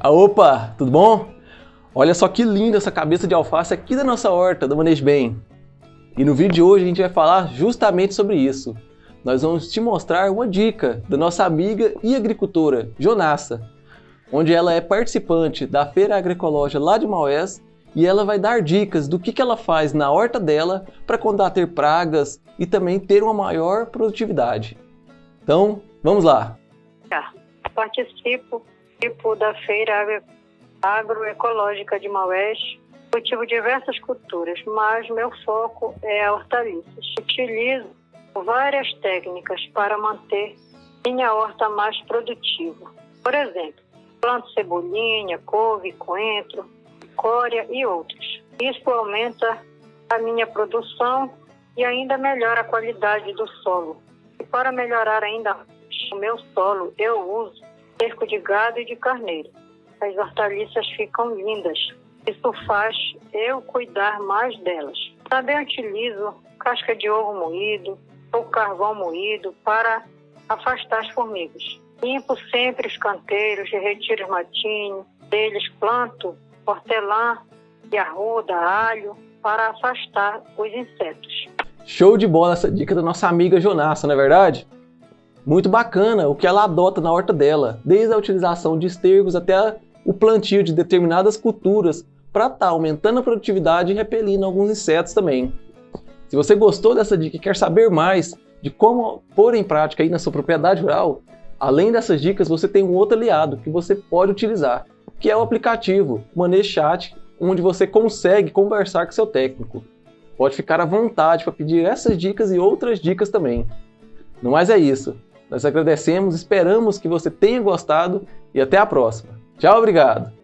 Ah, opa, tudo bom? Olha só que linda essa cabeça de alface aqui da nossa horta, do Manejo Bem. E no vídeo de hoje a gente vai falar justamente sobre isso. Nós vamos te mostrar uma dica da nossa amiga e agricultora, Jonassa, onde ela é participante da Feira Agroecológica lá de Maués e ela vai dar dicas do que, que ela faz na horta dela para combater pragas e também ter uma maior produtividade. Então, vamos lá! Participo tipo da Feira Agroecológica de Maués, cultivo diversas culturas, mas meu foco é hortaliças. Utilizo várias técnicas para manter minha horta mais produtiva. Por exemplo, planto cebolinha, couve, coentro, cória e outros. Isso aumenta a minha produção e ainda melhora a qualidade do solo. E para melhorar ainda o meu solo, eu uso cerco de gado e de carneiro. As hortaliças ficam lindas. Isso faz eu cuidar mais delas. Também utilizo casca de ovo moído ou carvão moído para afastar as formigas. Limpo sempre os canteiros, retiro os matinhos, deles planto hortelã e arruda, alho para afastar os insetos. Show de bola essa dica da nossa amiga Jonassa, não é verdade? Muito bacana o que ela adota na horta dela, desde a utilização de estergos até o plantio de determinadas culturas para estar tá aumentando a produtividade e repelindo alguns insetos também. Se você gostou dessa dica e quer saber mais de como pôr em prática aí na sua propriedade rural, além dessas dicas você tem um outro aliado que você pode utilizar, que é o aplicativo Chat, onde você consegue conversar com seu técnico. Pode ficar à vontade para pedir essas dicas e outras dicas também. No mais é isso. Nós agradecemos, esperamos que você tenha gostado e até a próxima. Tchau, obrigado!